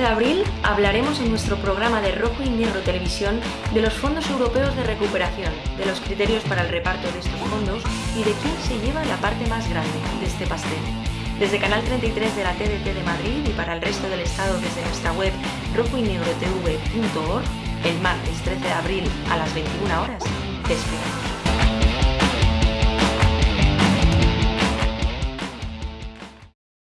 de abril hablaremos en nuestro programa de Rojo y Negro Televisión de los fondos europeos de recuperación, de los criterios para el reparto de estos fondos y de quién se lleva la parte más grande de este pastel. Desde Canal 33 de la TDT de Madrid y para el resto del Estado desde nuestra web rojoynegrotv.org, el martes 13 de abril a las 21 horas, te esperamos.